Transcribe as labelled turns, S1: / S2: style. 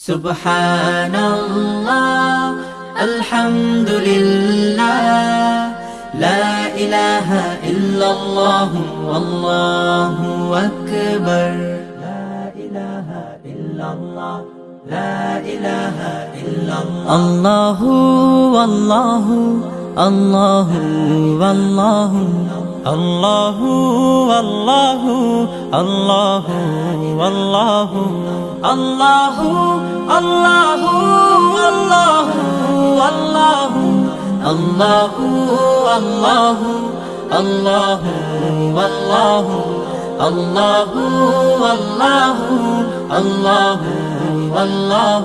S1: سبحان الله الحمد لله لا إله إلا الله والله أكبر. لا إله إلا الله لا إله إلا الله الله والله الله والله الله الله والله الله الله الله والله والله الله الله الله والله الله والله الله والله